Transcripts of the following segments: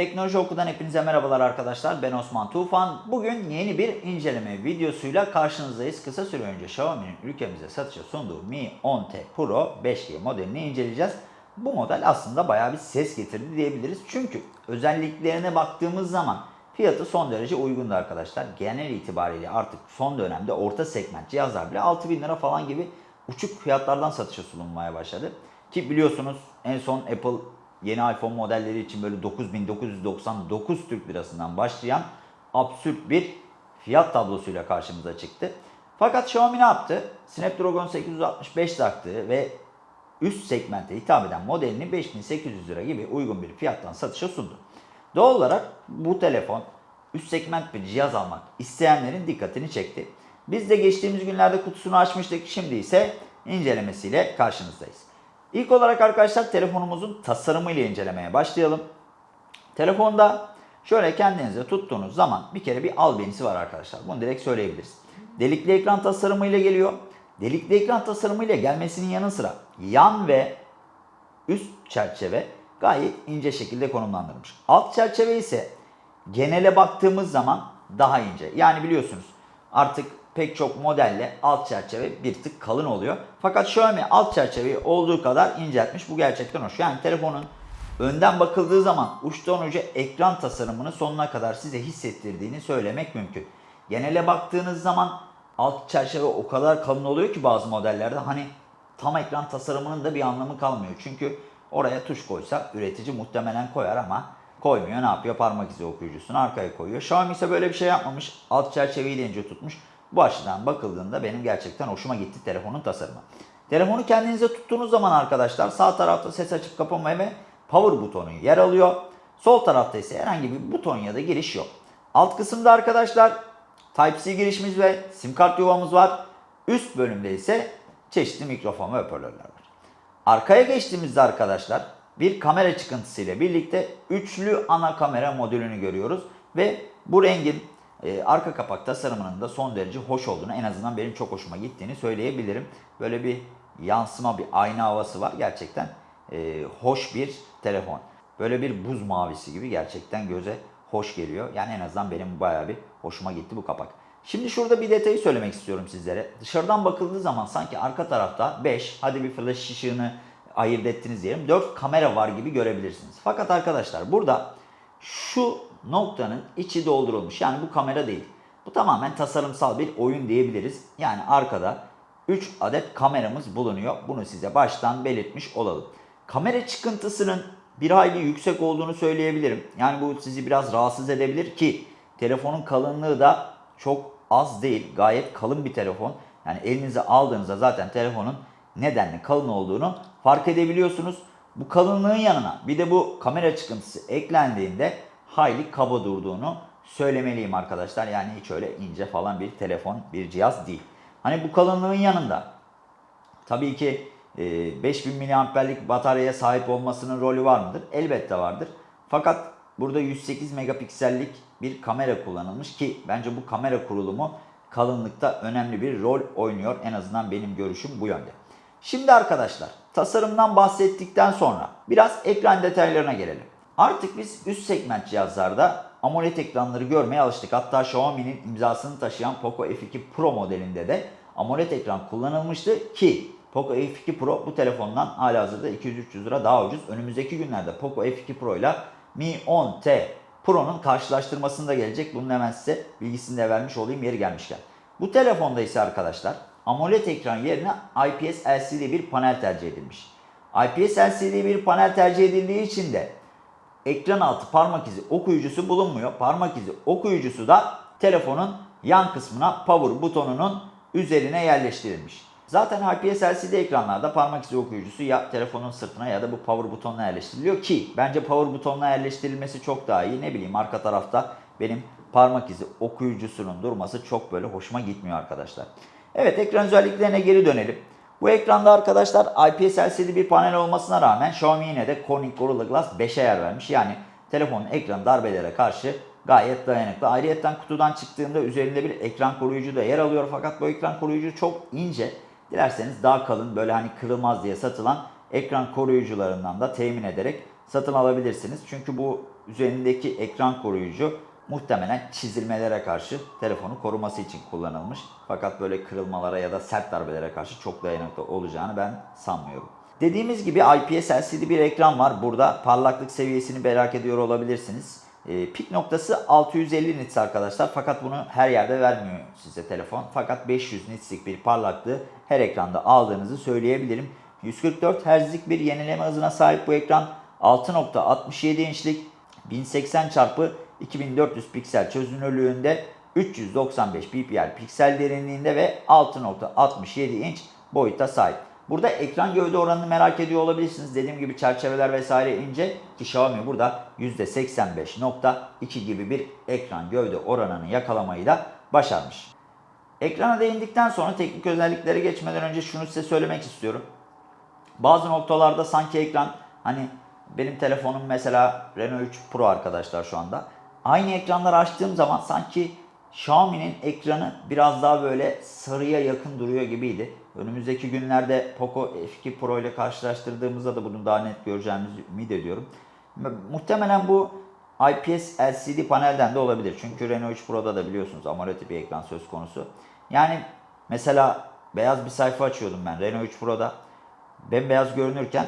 Teknoloji Oku'dan hepinize merhabalar arkadaşlar. Ben Osman Tufan. Bugün yeni bir inceleme videosuyla karşınızdayız. Kısa süre önce Xiaomi'nin ülkemize satışa sunduğu Mi 10T Pro 5G modelini inceleyeceğiz. Bu model aslında bayağı bir ses getirdi diyebiliriz. Çünkü özelliklerine baktığımız zaman fiyatı son derece uygundu arkadaşlar. Genel itibariyle artık son dönemde orta segment cihazlar bile 6000 lira falan gibi uçuk fiyatlardan satışa sunulmaya başladı. Ki biliyorsunuz en son Apple yeni iPhone modelleri için böyle 9999 Türk lirasından başlayan absürt bir fiyat tablosuyla karşımıza çıktı. Fakat Xiaomi ne yaptı? Snapdragon 865 taktı ve üst segmente hitap eden modelini 5800 lira gibi uygun bir fiyattan satışa sundu. Doğal olarak bu telefon üst segment bir cihaz almak isteyenlerin dikkatini çekti. Biz de geçtiğimiz günlerde kutusunu açmıştık. Şimdi ise incelemesiyle karşınızdayız. İlk olarak arkadaşlar telefonumuzun tasarımı ile incelemeye başlayalım. Telefonda şöyle kendinize tuttuğunuz zaman bir kere bir albenisi var arkadaşlar. Bunu direkt söyleyebiliriz. Delikli ekran tasarımı ile geliyor. Delikli ekran tasarımı ile gelmesinin yanı sıra yan ve üst çerçeve gayet ince şekilde konumlandırılmış. Alt çerçeve ise genele baktığımız zaman daha ince. Yani biliyorsunuz artık pek çok modelle alt çerçeve bir tık kalın oluyor. Fakat Xiaomi alt çerçeveyi olduğu kadar inceltmiş. Bu gerçekten hoş. Yani telefonun önden bakıldığı zaman uçtan uca ekran tasarımını sonuna kadar size hissettirdiğini söylemek mümkün. Genele baktığınız zaman alt çerçeve o kadar kalın oluyor ki bazı modellerde hani tam ekran tasarımının da bir anlamı kalmıyor. Çünkü oraya tuş koysa üretici muhtemelen koyar ama koymuyor. Ne yapıyor? Parmak izi okuyucusunu arkaya koyuyor. Xiaomi ise böyle bir şey yapmamış. Alt çerçeveyi de ince tutmuş. Bu açıdan bakıldığında benim gerçekten hoşuma gitti telefonun tasarımı. Telefonu kendinize tuttuğunuz zaman arkadaşlar sağ tarafta ses açıp kapama ve power butonu yer alıyor. Sol tarafta ise herhangi bir buton ya da giriş yok. Alt kısımda arkadaşlar Type-C girişimiz ve sim kart yuvamız var. Üst bölümde ise çeşitli mikrofon ve hoparlörler var. Arkaya geçtiğimizde arkadaşlar bir kamera çıkıntısı ile birlikte üçlü ana kamera modülünü görüyoruz. Ve bu rengin e, arka kapak tasarımının da son derece hoş olduğunu en azından benim çok hoşuma gittiğini söyleyebilirim. Böyle bir yansıma bir ayna havası var. Gerçekten e, hoş bir telefon. Böyle bir buz mavisi gibi gerçekten göze hoş geliyor. Yani en azından benim bayağı bir hoşuma gitti bu kapak. Şimdi şurada bir detayı söylemek istiyorum sizlere. Dışarıdan bakıldığı zaman sanki arka tarafta 5, hadi bir flash ışığını ayırt ettiniz diyelim. 4 kamera var gibi görebilirsiniz. Fakat arkadaşlar burada şu noktanın içi doldurulmuş. Yani bu kamera değil. Bu tamamen tasarımsal bir oyun diyebiliriz. Yani arkada 3 adet kameramız bulunuyor. Bunu size baştan belirtmiş olalım. Kamera çıkıntısının bir hayli yüksek olduğunu söyleyebilirim. Yani bu sizi biraz rahatsız edebilir ki telefonun kalınlığı da çok az değil. Gayet kalın bir telefon. Yani elinize aldığınızda zaten telefonun nedenli kalın olduğunu fark edebiliyorsunuz. Bu kalınlığın yanına bir de bu kamera çıkıntısı eklendiğinde hayli kaba durduğunu söylemeliyim arkadaşlar. Yani hiç öyle ince falan bir telefon, bir cihaz değil. Hani bu kalınlığın yanında tabii ki 5000 mAh'lik bataryaya sahip olmasının rolü var mıdır? Elbette vardır. Fakat burada 108 megapiksellik bir kamera kullanılmış ki bence bu kamera kurulumu kalınlıkta önemli bir rol oynuyor. En azından benim görüşüm bu yönde. Şimdi arkadaşlar tasarımdan bahsettikten sonra biraz ekran detaylarına gelelim. Artık biz üst segment cihazlarda AMOLED ekranları görmeye alıştık. Hatta Xiaomi'nin imzasını taşıyan Poco F2 Pro modelinde de AMOLED ekran kullanılmıştı ki Poco F2 Pro bu telefondan halihazırda 200-300 lira daha ucuz. Önümüzdeki günlerde Poco F2 Pro ile Mi 10T Pro'nun karşılaştırmasında gelecek. Bunun hemen size bilgisini de vermiş olayım yeri gelmişken. Bu telefonda ise arkadaşlar AMOLED ekran yerine IPS LCD bir panel tercih edilmiş. IPS LCD bir panel tercih edildiği için de ekran altı parmak izi okuyucusu bulunmuyor. Parmak izi okuyucusu da telefonun yan kısmına power butonunun üzerine yerleştirilmiş. Zaten IPS LCD ekranlarda parmak izi okuyucusu ya telefonun sırtına ya da bu power butonuna yerleştiriliyor ki bence power butonuna yerleştirilmesi çok daha iyi. Ne bileyim arka tarafta benim parmak izi okuyucusunun durması çok böyle hoşuma gitmiyor arkadaşlar. Evet ekran özelliklerine geri dönelim. Bu ekranda arkadaşlar IPS LCD bir panel olmasına rağmen Xiaomi yine de Corning Gorilla Glass 5'e yer vermiş. Yani telefonun ekranı darbelere karşı gayet dayanıklı. Ayrıyeten kutudan çıktığında üzerinde bir ekran koruyucu da yer alıyor. Fakat bu ekran koruyucu çok ince. Dilerseniz daha kalın böyle hani kırılmaz diye satılan ekran koruyucularından da temin ederek satın alabilirsiniz. Çünkü bu üzerindeki ekran koruyucu muhtemelen çizilmelere karşı telefonu koruması için kullanılmış. Fakat böyle kırılmalara ya da sert darbelere karşı çok dayanıklı olacağını ben sanmıyorum. Dediğimiz gibi IPS LCD bir ekran var. Burada parlaklık seviyesini merak ediyor olabilirsiniz. E, pik noktası 650 nits arkadaşlar. Fakat bunu her yerde vermiyor size telefon. Fakat 500 nitslik bir parlaklığı her ekranda aldığınızı söyleyebilirim. 144 Hz'lik bir yenileme hızına sahip bu ekran. 6.67 inçlik 1080 çarpı 2400 piksel çözünürlüğünde 395 ppi piksel derinliğinde ve 6.67 inç boyuta sahip. Burada ekran gövde oranını merak ediyor olabilirsiniz. Dediğim gibi çerçeveler vesaire ince ki Xiaomi burada %85.2 gibi bir ekran gövde oranını yakalamayı da başarmış. Ekrana değindikten sonra teknik özelliklere geçmeden önce şunu size söylemek istiyorum. Bazı noktalarda sanki ekran hani benim telefonum mesela Renault 3 Pro arkadaşlar şu anda. Aynı ekranları açtığım zaman sanki Xiaomi'nin ekranı biraz daha böyle sarıya yakın duruyor gibiydi. Önümüzdeki günlerde Poco F2 Pro ile karşılaştırdığımızda da bunu daha net göreceğimizi ümit ediyorum. Muhtemelen bu IPS LCD panelden de olabilir. Çünkü Renault 3 Pro'da da biliyorsunuz AMOLED bir ekran söz konusu. Yani mesela beyaz bir sayfa açıyordum ben Renault 3 Pro'da. Bembeyaz görünürken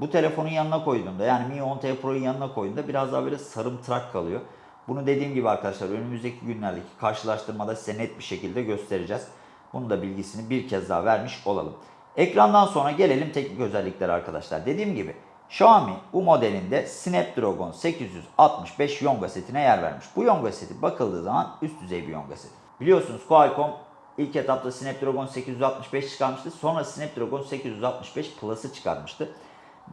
bu telefonun yanına koyduğumda yani Mi 10T Pro'yu yanına koyduğumda biraz daha böyle sarımtırak kalıyor. Bunu dediğim gibi arkadaşlar önümüzdeki günlerdeki karşılaştırmada size net bir şekilde göstereceğiz. Bunun da bilgisini bir kez daha vermiş olalım. Ekrandan sonra gelelim teknik özelliklere arkadaşlar. Dediğim gibi Xiaomi bu modelinde Snapdragon 865 Yonga setine yer vermiş. Bu Yonga seti bakıldığı zaman üst düzey bir Yonga seti. Biliyorsunuz Qualcomm ilk etapta Snapdragon 865 çıkarmıştı. Sonra Snapdragon 865 Plus'ı çıkarmıştı.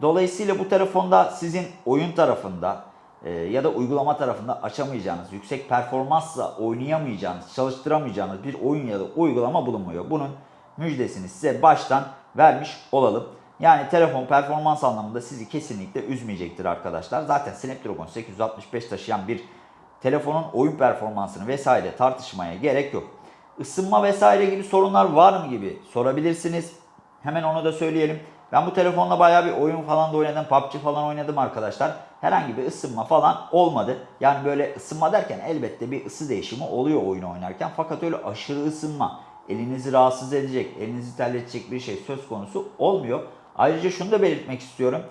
Dolayısıyla bu telefonda sizin oyun tarafında e, ya da uygulama tarafında açamayacağınız, yüksek performansla oynayamayacağınız, çalıştıramayacağınız bir oyun ya da uygulama bulunmuyor. Bunun müjdesini size baştan vermiş olalım. Yani telefon performans anlamında sizi kesinlikle üzmeyecektir arkadaşlar. Zaten Snapdragon 865 taşıyan bir telefonun oyun performansını vesaire tartışmaya gerek yok. Isınma vesaire gibi sorunlar var mı gibi sorabilirsiniz. Hemen onu da söyleyelim. Ben bu telefonla bayağı bir oyun falan da oynadım. PUBG falan oynadım arkadaşlar. Herhangi bir ısınma falan olmadı. Yani böyle ısınma derken elbette bir ısı değişimi oluyor oyun oynarken. Fakat öyle aşırı ısınma, elinizi rahatsız edecek, elinizi terletecek bir şey söz konusu olmuyor. Ayrıca şunu da belirtmek istiyorum.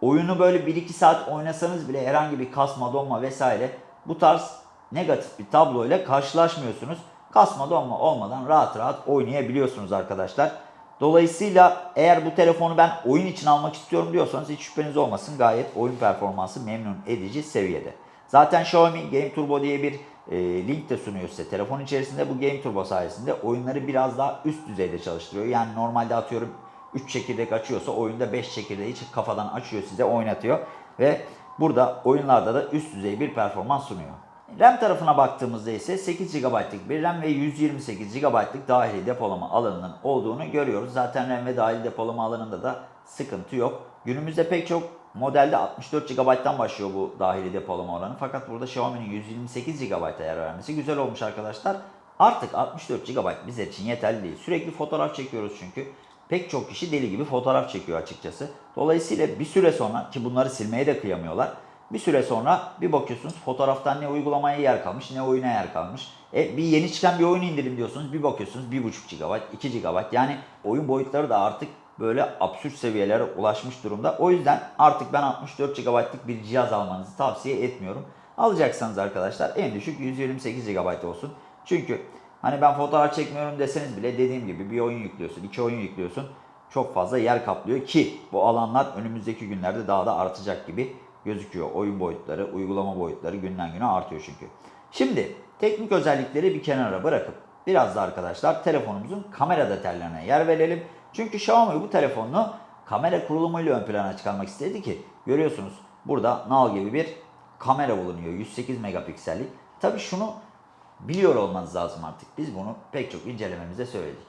Oyunu böyle 1-2 saat oynasanız bile herhangi bir kasma, donma vesaire bu tarz negatif bir tablo ile karşılaşmıyorsunuz. Kasma, donma olmadan rahat rahat oynayabiliyorsunuz arkadaşlar. Dolayısıyla eğer bu telefonu ben oyun için almak istiyorum diyorsanız hiç şüpheniz olmasın. Gayet oyun performansı memnun edici seviyede. Zaten Xiaomi Game Turbo diye bir e, link de sunuyor size. Telefon içerisinde bu Game Turbo sayesinde oyunları biraz daha üst düzeyde çalıştırıyor. Yani normalde atıyorum 3 çekirdek açıyorsa oyunda 5 çekirdeği kafadan açıyor size oynatıyor. Ve burada oyunlarda da üst düzey bir performans sunuyor. RAM tarafına baktığımızda ise 8 GB'lık bir RAM ve 128 GB'lık dahili depolama alanının olduğunu görüyoruz. Zaten RAM ve dahili depolama alanında da sıkıntı yok. Günümüzde pek çok modelde 64 GB'dan başlıyor bu dahili depolama oranı. Fakat burada Xiaomi'nin 128 GB'a yer vermesi güzel olmuş arkadaşlar. Artık 64 GB bizler için yeterli değil. Sürekli fotoğraf çekiyoruz çünkü. Pek çok kişi deli gibi fotoğraf çekiyor açıkçası. Dolayısıyla bir süre sonra ki bunları silmeye de kıyamıyorlar. Bir süre sonra bir bakıyorsunuz fotoğraftan ne uygulamaya yer kalmış ne oyuna yer kalmış. E, bir yeni çıkan bir oyun indirim diyorsunuz bir bakıyorsunuz 1.5 GB, 2 GB yani oyun boyutları da artık böyle absürt seviyelere ulaşmış durumda. O yüzden artık ben 64 GB'lık bir cihaz almanızı tavsiye etmiyorum. Alacaksanız arkadaşlar en düşük 128 GB olsun. Çünkü hani ben fotoğraf çekmiyorum deseniz bile dediğim gibi bir oyun yüklüyorsun, iki oyun yüklüyorsun. Çok fazla yer kaplıyor ki bu alanlar önümüzdeki günlerde daha da artacak gibi gözüküyor. Oyun boyutları, uygulama boyutları günden güne artıyor çünkü. Şimdi teknik özellikleri bir kenara bırakıp biraz da arkadaşlar telefonumuzun kamera detaylarına yer verelim. Çünkü Xiaomi bu telefonunu kamera kurulumuyla ön plana çıkarmak istedi ki görüyorsunuz burada nal gibi bir kamera bulunuyor 108 megapiksellik. Tabi şunu biliyor olmanız lazım artık. Biz bunu pek çok incelememizde söyledik.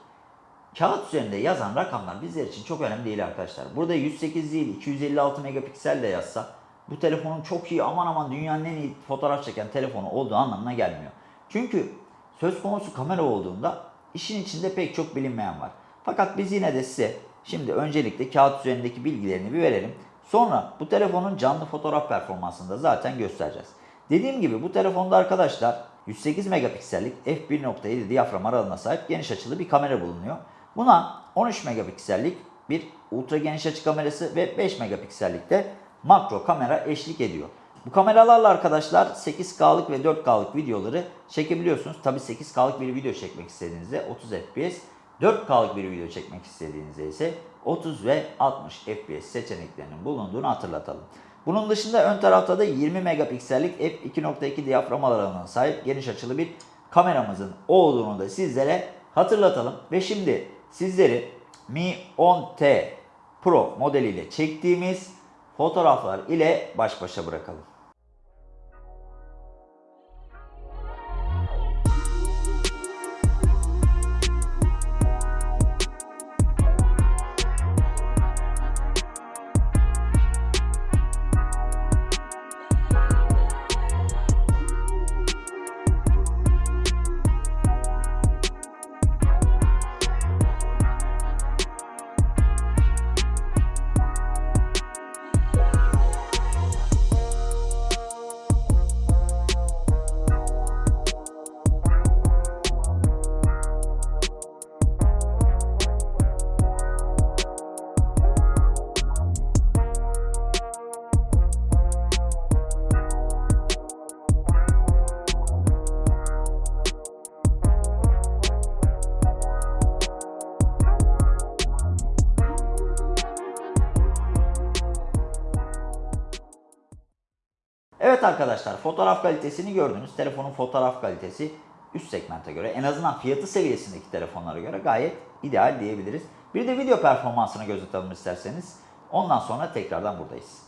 Kağıt üzerinde yazan rakamlar bizler için çok önemli değil arkadaşlar. Burada 108 değil 256 megapiksel de yazsa bu telefonun çok iyi aman aman dünyanın en iyi fotoğraf çeken telefonu olduğu anlamına gelmiyor. Çünkü söz konusu kamera olduğunda işin içinde pek çok bilinmeyen var. Fakat biz yine de size şimdi öncelikle kağıt üzerindeki bilgilerini bir verelim. Sonra bu telefonun canlı fotoğraf performansını da zaten göstereceğiz. Dediğim gibi bu telefonda arkadaşlar 108 megapiksellik f1.7 diyafram aralığına sahip geniş açılı bir kamera bulunuyor. Buna 13 megapiksellik bir ultra geniş açı kamerası ve 5 megapiksellikte makro kamera eşlik ediyor. Bu kameralarla arkadaşlar 8K'lık ve 4K'lık videoları çekebiliyorsunuz. Tabi 8K'lık bir video çekmek istediğinizde 30 FPS, 4K'lık bir video çekmek istediğinizde ise 30 ve 60 FPS seçeneklerinin bulunduğunu hatırlatalım. Bunun dışında ön tarafta da 20 megapiksellik f2.2 diyafram aralığına sahip geniş açılı bir kameramızın olduğunu da sizlere hatırlatalım. Ve şimdi sizleri Mi 10T Pro modeliyle çektiğimiz fotoğraflar ile baş başa bırakalım. Evet arkadaşlar fotoğraf kalitesini gördünüz. Telefonun fotoğraf kalitesi üst segmente göre en azından fiyatı seviyesindeki telefonlara göre gayet ideal diyebiliriz. Bir de video performansını göz atalım isterseniz. Ondan sonra tekrardan buradayız.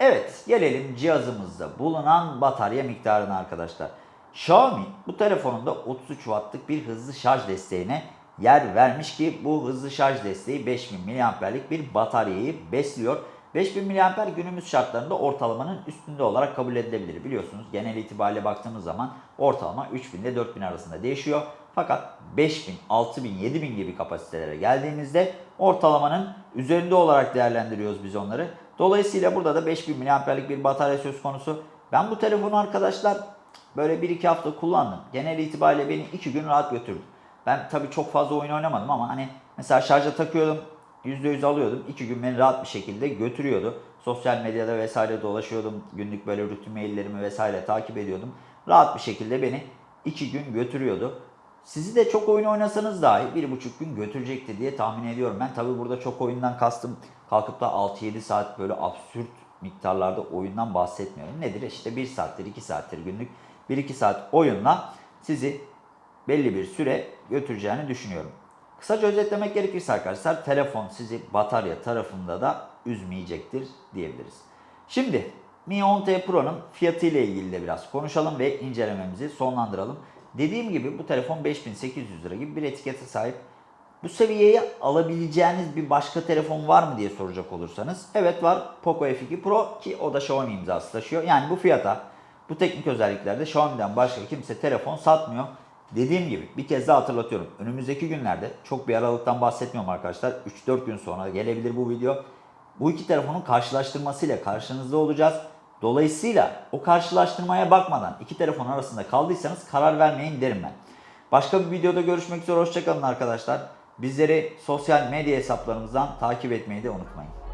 Evet, gelelim cihazımızda bulunan batarya miktarına arkadaşlar. Xiaomi bu telefonunda 33 wattlık bir hızlı şarj desteğine yer vermiş ki bu hızlı şarj desteği 5000 mAh'lik bir bataryayı besliyor. 5000 mAh günümüz şartlarında ortalamanın üstünde olarak kabul edilebilir. Biliyorsunuz genel itibariyle baktığımız zaman ortalama 3000 ile 4000 arasında değişiyor. Fakat 5000, 6000, 7000 gibi kapasitelere geldiğimizde ortalamanın üzerinde olarak değerlendiriyoruz biz onları. Dolayısıyla burada da 5000 mAh'lik bir batarya söz konusu. Ben bu telefonu arkadaşlar böyle 1-2 hafta kullandım. Genel itibariyle beni 2 gün rahat götürdü. Ben tabii çok fazla oyun oynamadım ama hani mesela şarja takıyordum, %100 alıyordum. 2 gün beni rahat bir şekilde götürüyordu. Sosyal medyada vesaire dolaşıyordum. Günlük böyle rutin maillerimi vesaire takip ediyordum. Rahat bir şekilde beni 2 gün götürüyordu. Sizi de çok oyun oynasanız dahi 1,5 gün götürecekti diye tahmin ediyorum. Ben tabii burada çok oyundan kastım kalkıp da 6-7 saat böyle absürt miktarlarda oyundan bahsetmiyorum. Nedir? İşte 1 saattir, 2 saattir günlük 1-2 saat oyunla sizi belli bir süre götüreceğini düşünüyorum. Kısaca özetlemek gerekirse arkadaşlar telefon sizi batarya tarafında da üzmeyecektir diyebiliriz. Şimdi Mi 10T Pro'nun fiyatı ile ilgili de biraz konuşalım ve incelememizi sonlandıralım. Dediğim gibi bu telefon 5800 lira gibi bir etikete sahip. Bu seviyeye alabileceğiniz bir başka telefon var mı diye soracak olursanız. Evet var Poco F2 Pro ki o da Xiaomi imzası taşıyor. Yani bu fiyata bu teknik özelliklerde Xiaomi'den başka kimse telefon satmıyor. Dediğim gibi bir kez daha hatırlatıyorum. Önümüzdeki günlerde çok bir aralıktan bahsetmiyorum arkadaşlar. 3-4 gün sonra gelebilir bu video. Bu iki telefonun karşılaştırmasıyla karşınızda olacağız. Dolayısıyla o karşılaştırmaya bakmadan iki telefon arasında kaldıysanız karar vermeyin derim ben. Başka bir videoda görüşmek üzere. Hoşçakalın arkadaşlar. Bizleri sosyal medya hesaplarımızdan takip etmeyi de unutmayın.